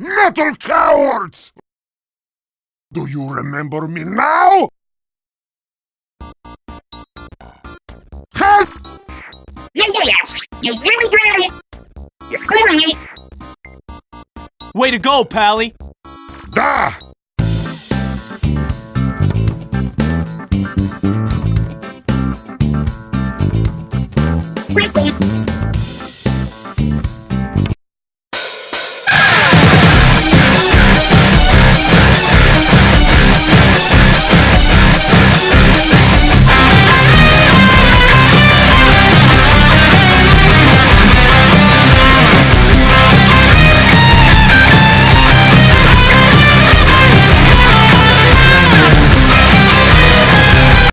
Metal cowards! Do you remember me now? Huh? Yeah, yeah, yeah! you really got it! You're screwing me! Way to go, Pally! Da! Wait, wait.